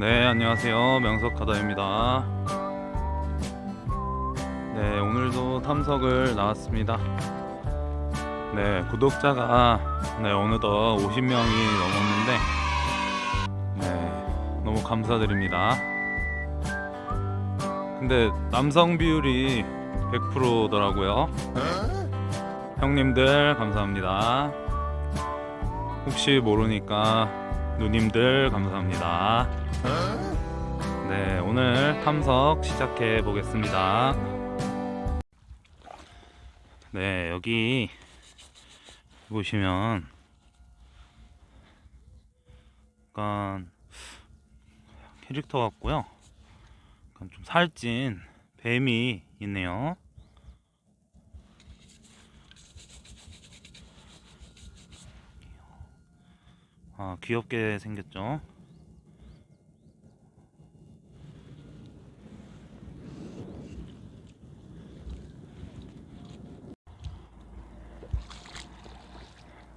네, 안녕하세요. 명석하다입니다. 네, 오늘도 탐석을 나왔습니다. 네, 구독자가 네, 어느덧 50명이 넘었는데 네, 너무 감사드립니다. 근데 남성 비율이 100%더라고요. 형님들 감사합니다. 혹시 모르니까 누님들 감사합니다. 네, 오늘 탐석 시작해 보겠습니다. 네, 여기 보시면 약간 캐릭터 같고요. 약간 좀 살찐 뱀이 있네요. 아, 귀엽게 생겼죠?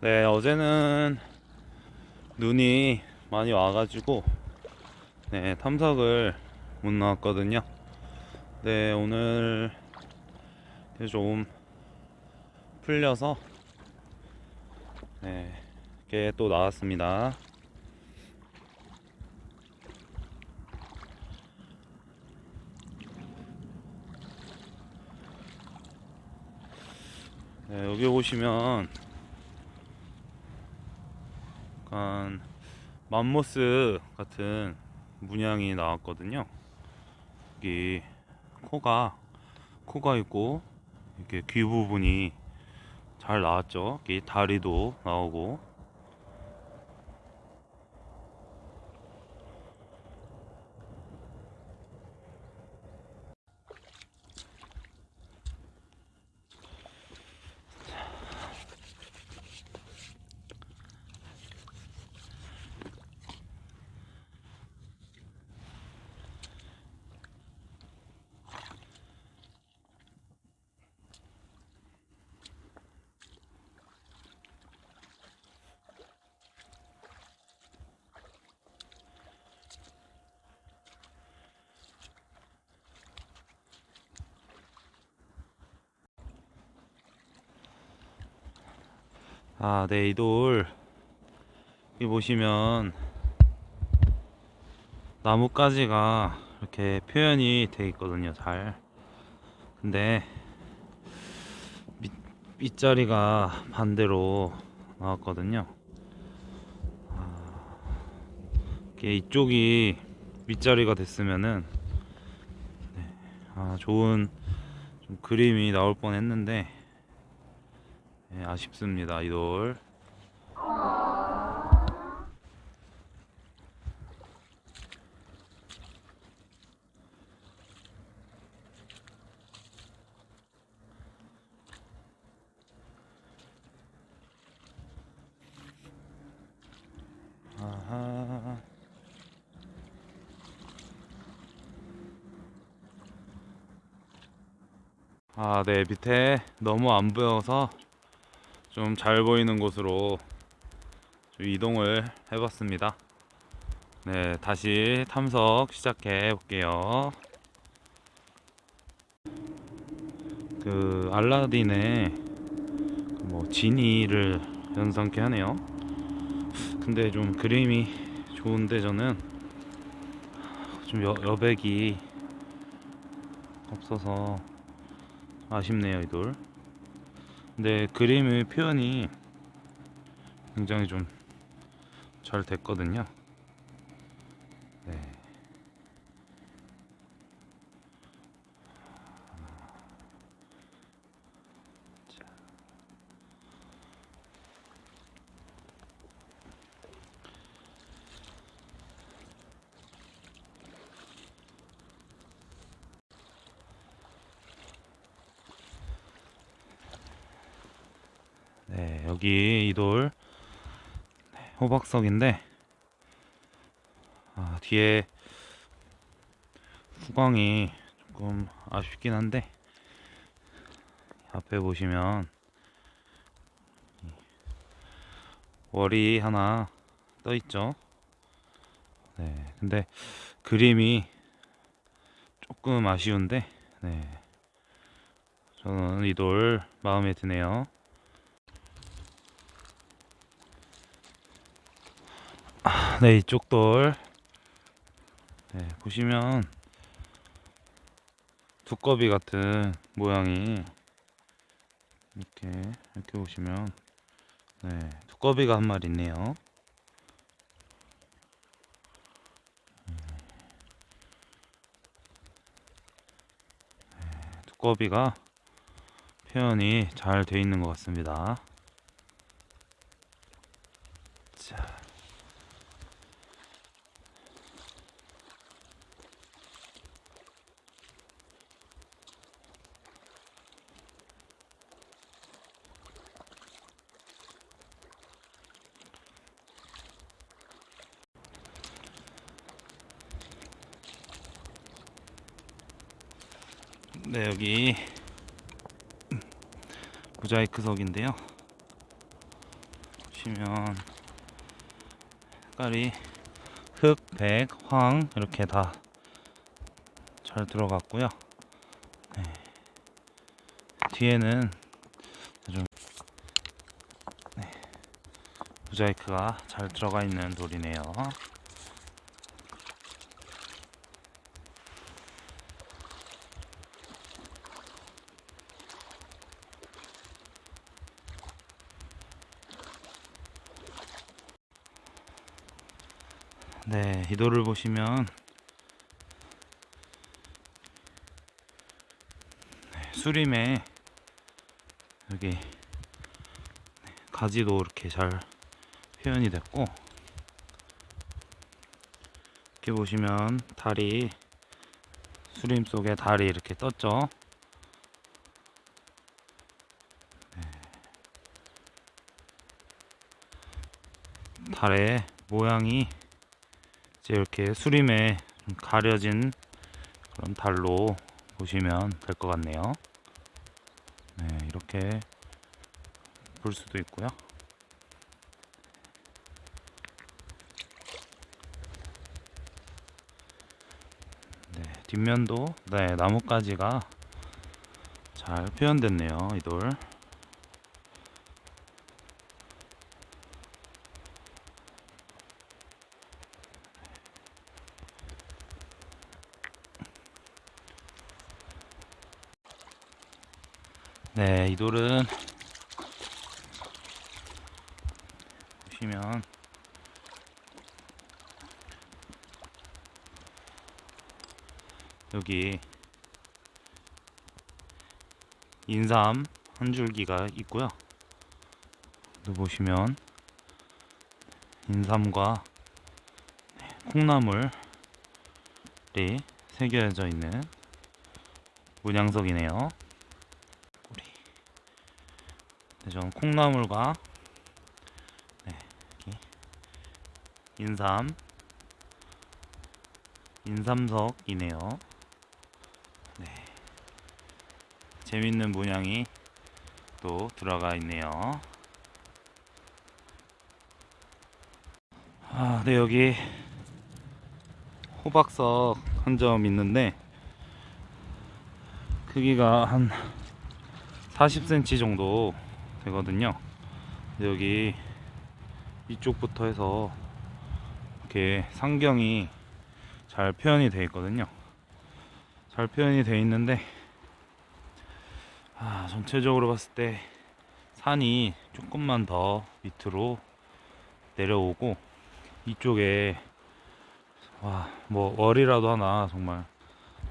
네, 어제는 눈이 많이 와가지고, 네, 탐석을 못 나왔거든요. 네, 오늘 좀 풀려서, 네, 이렇게 또 나왔습니다. 네, 여기 보시면 약간 맘모스 같은 문양이 나왔거든요. 여기 코가 코가 있고 이렇게 귀 부분이 잘 나왔죠. 여기 다리도 나오고 아, 네, 이 돌. 여기 보시면 나뭇가지가 이렇게 표현이 돼 있거든요, 잘. 근데 밑, 밑자리가 반대로 나왔거든요. 아, 이게 이쪽이 밑자리가 됐으면은 네, 아, 좋은 좀 그림이 나올 뻔 했는데 네, 아쉽습니다 이돌. 아하. 아, 네, 밑에 너무 안 보여서 좀 잘 보이는 곳으로 좀 이동을 해봤습니다. 네, 다시 탐석 시작해 볼게요. 그 알라딘의 그뭐 지니를 연상케 하네요. 근데 좀 그림이 좋은데 저는 좀 여, 여백이 없어서 아쉽네요, 이 돌. 근데 그림의 표현이 굉장히 좀 잘 됐거든요. 여기 이돌 네, 호박석인데 아, 뒤에 후광이 조금 아쉽긴 한데 앞에 보시면 월이 하나 떠 있죠. 네, 근데 그림이 조금 아쉬운데, 네. 저는 이 돌 마음에 드네요. 네, 이쪽 돌. 네, 보시면 두꺼비 같은 모양이 이렇게 이렇게 보시면 네, 두꺼비가 한 마리 있네요. 네, 두꺼비가 표현이 잘돼 있는 것 같습니다. 자. 네, 여기 모자이크석인데요. 보시면 색깔이 흑, 백, 황 이렇게 다 잘 들어갔고요. 네. 뒤에는 좀 네. 모자이크가 잘 들어가 있는 돌이네요. 네, 이 돌을 보시면 네, 수림에 여기 네, 가지도 이렇게 잘 표현이 됐고 이렇게 보시면 달이 수림 속에 달이 이렇게 떴죠. 네. 달의 모양이 이제 이렇게 수림에 좀 가려진 그런 달로 보시면 될 것 같네요. 네, 이렇게 볼 수도 있고요. 네, 뒷면도 네, 나뭇가지가 잘 표현됐네요, 이 돌. 네, 이 돌은 보시면 여기 인삼 한 줄기가 있고요. 또 보시면 인삼과 콩나물이 새겨져 있는 문양석이네요. 꼬리. 네, 저는 콩나물과 네, 인삼 인삼석이네요. 네. 재밌는 문양이 또 들어가 있네요. 아, 네, 여기 호박석 한 점 있는데 크기가 한 40cm 정도 되거든요. 여기 이쪽부터 해서 이렇게 상경이 잘 표현이 되어 있거든요. 잘 표현이 되어 있는데 아, 전체적으로 봤을 때 산이 조금만 더 밑으로 내려오고 이쪽에 와, 뭐 월이라도 하나 정말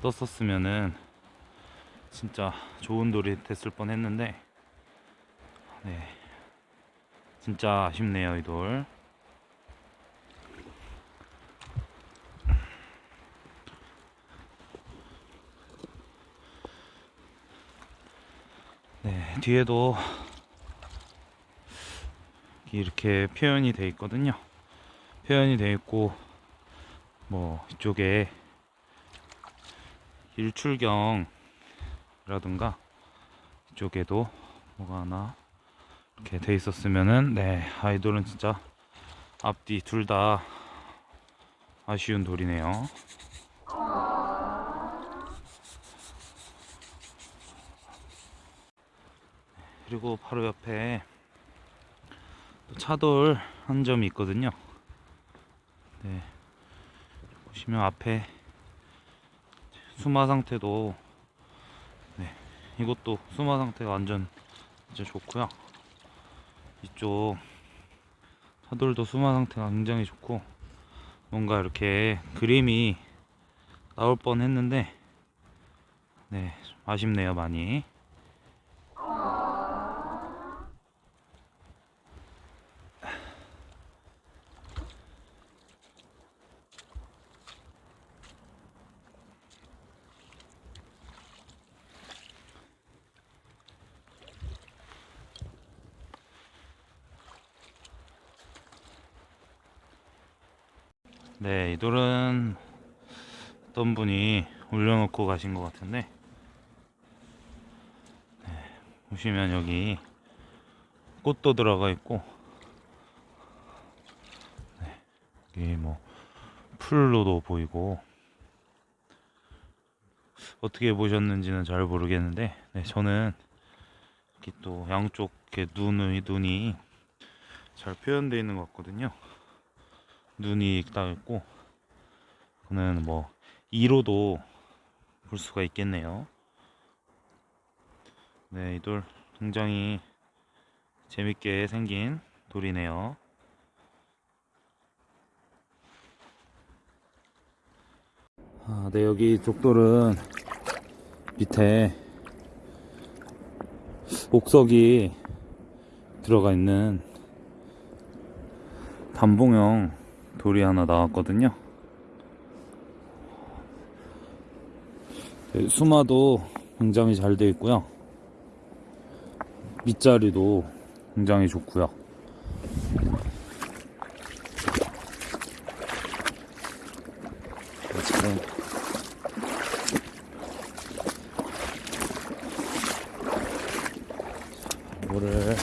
떴었으면은 진짜 좋은 돌이 됐을 뻔 했는데 네. 진짜 아쉽네요 이 돌. 네 뒤에도 이렇게 표현이 돼 있거든요. 표현이 돼 있고 뭐 이쪽에 일출경이라든가 이쪽에도 뭐가 하나 이렇게 돼 있었으면은 네 아이돌은 진짜 앞뒤 둘 다 아쉬운 돌이네요. 그리고 바로 옆에 또 차돌 한 점이 있거든요. 네. 보시면 앞에 수마 상태도 네. 이것도 수마 상태가 완전 진짜 좋고요. 이쪽 차돌도 수마 상태가 굉장히 좋고 뭔가 이렇게 그림이 나올 뻔 했는데 네, 좀 아쉽네요, 많이. 네, 이 돌은 어떤 분이 올려놓고 가신 것 같은데, 네, 보시면 여기 꽃도 들어가 있고, 네, 여기 뭐 풀로도 보이고, 어떻게 보셨는지는 잘 모르겠는데, 네, 저는 이렇게 또 양쪽 이렇게 눈이 눈이 잘 표현되어 있는 것 같거든요. 눈이 딱 있고 그는 뭐 2로도 볼 수가 있겠네요. 네, 이 돌 굉장히 재밌게 생긴 돌이네요. 아, 네, 여기 족돌은 밑에 옥석이 들어가 있는 단봉형 돌이 하나 나왔거든요. 네, 수마도 굉장히 잘 되어 있고요. 밑자리도 굉장히 좋고요. 네, 지금 물을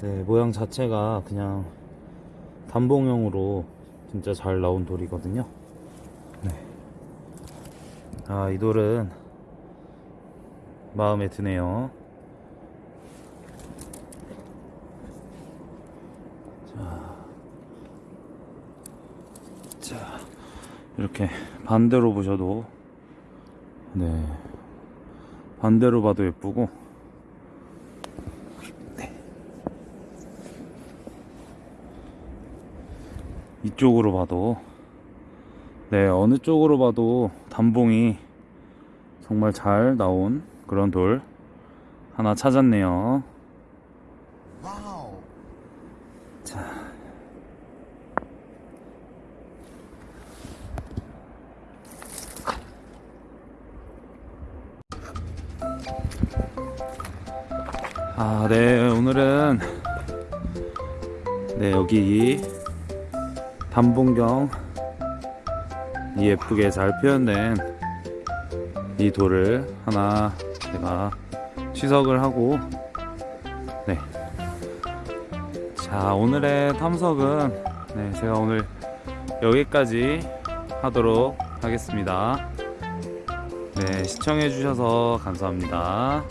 네, 모양 자체가 그냥 단봉형으로 진짜 잘 나온 돌이거든요. 네. 아, 이 돌은 마음에 드네요. 자, 자, 이렇게 반대로 보셔도, 네. 반대로 봐도 예쁘고, 이쪽으로 봐도. 네 어느 쪽으로 봐도 단봉이 정말 잘 나온 그런 돌 하나 찾았네요. 와우. 자. 아, 네, 오늘은, 네, 여기, 단봉경 이 예쁘게 잘 표현된 이 돌을 하나 제가 취석을 하고 네. 자 오늘의 탐석은 네, 제가 오늘 여기까지 하도록 하겠습니다. 네 시청해 주셔서 감사합니다.